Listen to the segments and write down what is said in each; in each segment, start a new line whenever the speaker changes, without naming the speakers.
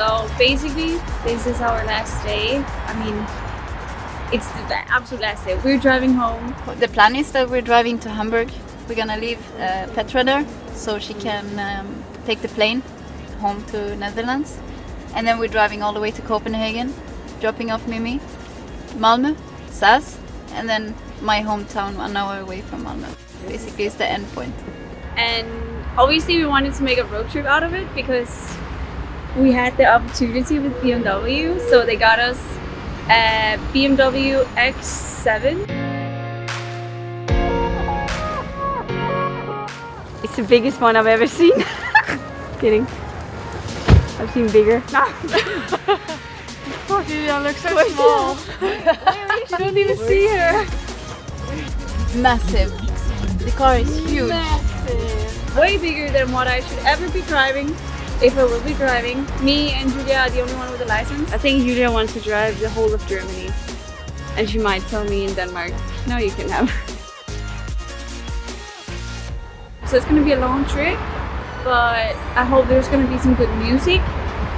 So basically, this is our last day. I mean, it's the absolute last day. We're driving home.
The plan is that we're driving to Hamburg. We're gonna leave uh, Petra there so she can um, take the plane home to Netherlands. And then we're driving all the way to Copenhagen, dropping off Mimi, Malmö, Sas, and then my hometown one hour away from Malmö. Basically, it's the end point.
And obviously, we wanted to make a road trip out of it because we had the opportunity with BMW. So they got us a BMW X7. It's the biggest one I've ever seen. Kidding. I've seen bigger.
Fuck you, I look so small. you don't even see her.
Massive. The car is huge.
Massive.
Way bigger than what I should ever be driving. If I will be driving. Me and Julia are the only one with a license. I think Julia wants to drive the whole of Germany. And she might tell me in Denmark, no you can have. So it's gonna be a long trip, but I hope there's gonna be some good music.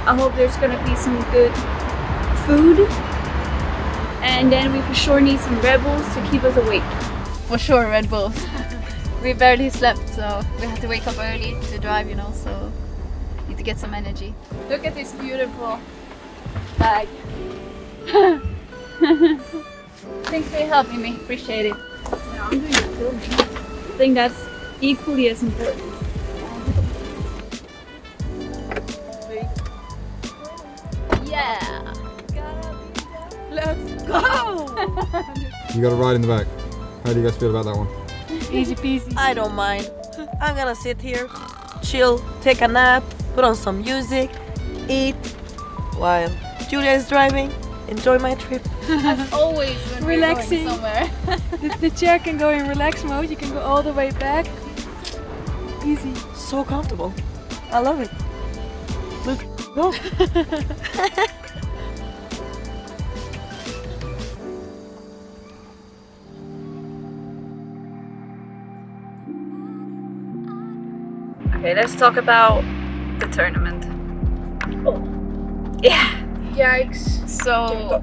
I hope there's gonna be some good food. And then we for sure need some Red Bulls to keep us awake.
For sure, Red Bulls. we barely slept, so we had to wake up early to drive, you know, so need to get some energy. Look at this beautiful bag. Thanks for helping me. Appreciate it.
Yeah, I'm doing the filming. I think that's equally as important.
Yeah.
Let's go!
You got a ride in the back. How do you guys feel about that one?
Easy peasy.
I don't mind. I'm gonna sit here, chill, take a nap, put on some music, eat, while Julia is driving, enjoy my trip.
As Always when
Relaxing.
we're going somewhere.
The, the chair can go in relax mode. You can go all the way back. Easy.
So comfortable. I love it. Let's go.
Okay, let's talk about the tournament. Oh. Yeah.
Yikes.
So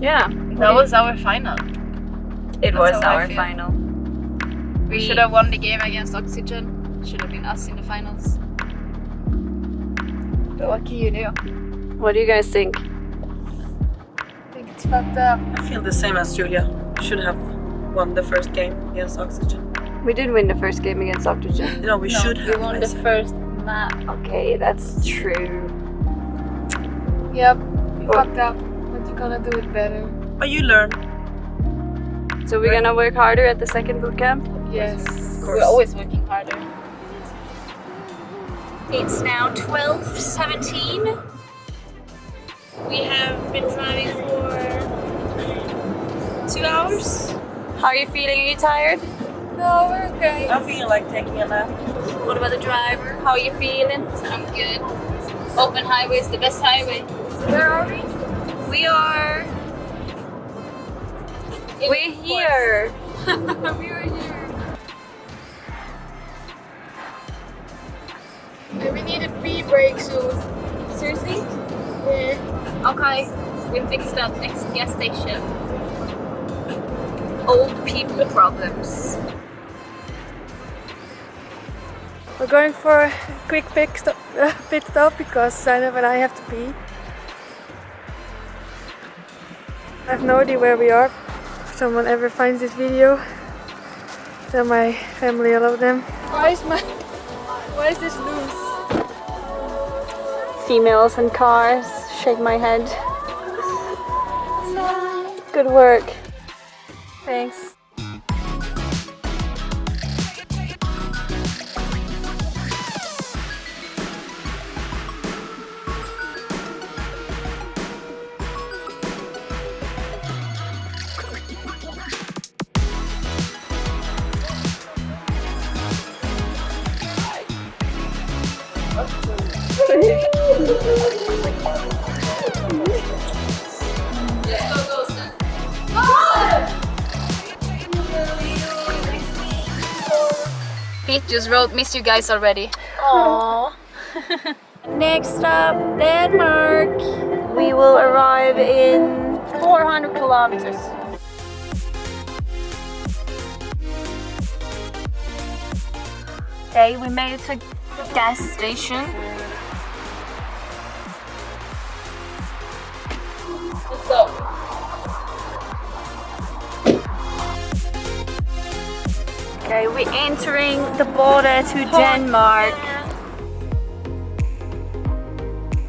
Yeah.
that was our final.
It
That's
was our final.
We should have won the game against Oxygen. Should have been us in the finals. But what can you do?
What do you guys think?
I think it's fucked up.
I feel the same as Julia. Should have won the first game against Oxygen.
We did win the first game against Oxygen.
No, we should
We
have.
won the
said.
first map.
Okay, that's true.
Yep. You oh. fucked up. But you're gonna do it better.
But you learn.
So we're gonna work harder at the second boot camp?
Yes.
We're always working harder.
It's now 12.17. We have been driving for two hours. How are you feeling? Are you tired?
No, we're okay.
I feel like taking a nap.
What about the driver? How are you feeling?
I'm good. Open highway is the best highway.
Where are we?
We are... We're here.
we are here. And we need a pee break soon.
Seriously?
Yeah.
Okay, we fixed that next gas station.
Old people problems.
We're going for a quick pit stop, uh, pit stop because Zainab and I have to pee. I have no idea where we are. If someone ever finds this video, tell my family I love them. Why is my... Why is this loose?
Females and cars. Shake my head. Good work.
Thanks.
Just wrote, miss you guys already.
Aww. Next stop, Denmark. We will arrive in 400 kilometers. Okay, we made it to a gas station. Let's go. Okay, we're entering the border to Denmark.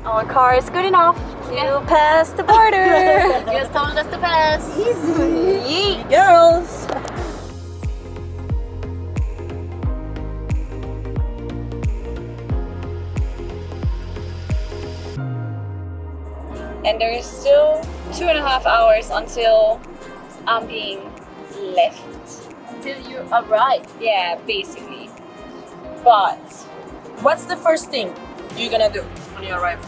Our car is good enough to pass the border.
Just told us to pass.
Yeet.
Girls!
And there is still two and a half hours until I'm being left.
Until you arrive.
Yeah, basically. But
What's the first thing you're gonna do when you arrive?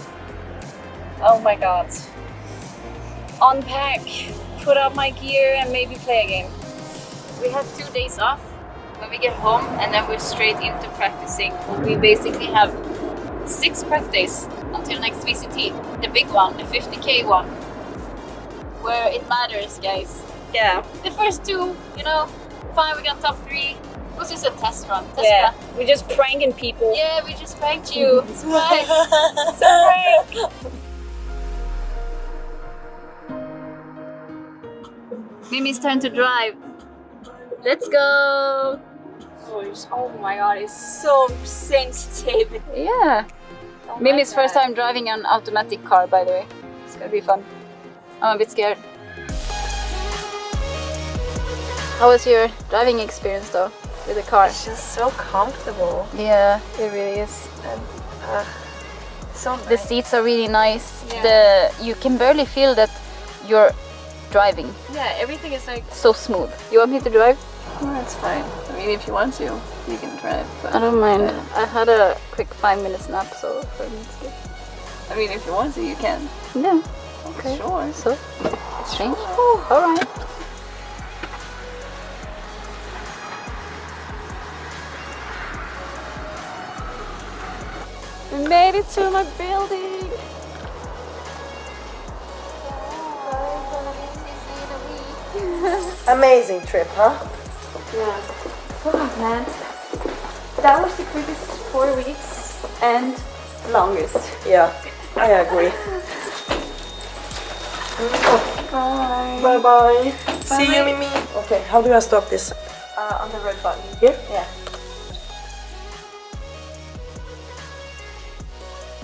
oh my god. Unpack, put up my gear and maybe play a game.
We have two days off when we get home and then we're straight into practicing. We basically have six practice until next VCT, the big one, the 50k one, where it matters, guys.
Yeah.
The first two, you know, fine, we got top three. It was just a test run. Test
Yeah.
run.
We're just pranking people.
Yeah, we just pranked you. Surprise!
It's a prank.
Mimi's turn to drive. Let's go!
Oh my god, it's so sensitive.
Yeah.
Oh
Mimi's first time driving an automatic car, by the way. It's gonna be fun. I'm a bit scared. How was your driving experience though with the car?
It's just so comfortable.
Yeah, it really is.
Uh, so
The seats are really nice.
Yeah.
The you can barely feel that you're driving.
Yeah, everything is like
So smooth. You want me to drive?
That's fine. I mean, if you want to, you can drive.
I don't mind. I had a quick five minutes nap, so for me it's good.
I mean, if you want to, you can.
Yeah. Okay.
Sure.
So it's strange. All right.
We made it to my building.
amazing trip, huh? Yeah.
man. That was the quickest four weeks and longest.
Yeah, I agree.
Bye.
Bye bye. See you, Mimi. Okay, how do I stop this?
Uh, on the red button.
Here?
Yeah.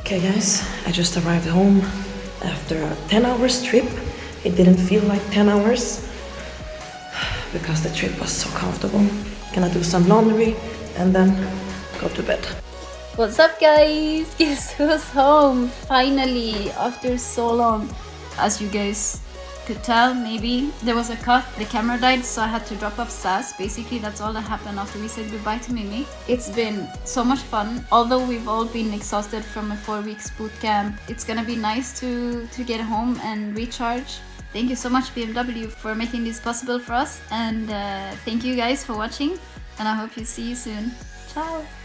Okay, guys, I just arrived home after a 10 hours trip. It didn't feel like 10 hours because the trip was so comfortable. Gonna do some laundry and then go to bed.
What's up guys? Guess who's home? Finally, after so long. As you guys could tell, maybe there was a cut, the camera died, so I had to drop off SAS. Basically, that's all that happened after we said goodbye to Mimi. It's been so much fun. Although we've all been exhausted from a four weeks boot camp, it's gonna be nice to, to get home and recharge. Thank you so much BMW for making this possible for us and uh, thank you guys for watching and I hope you see you soon. Ciao!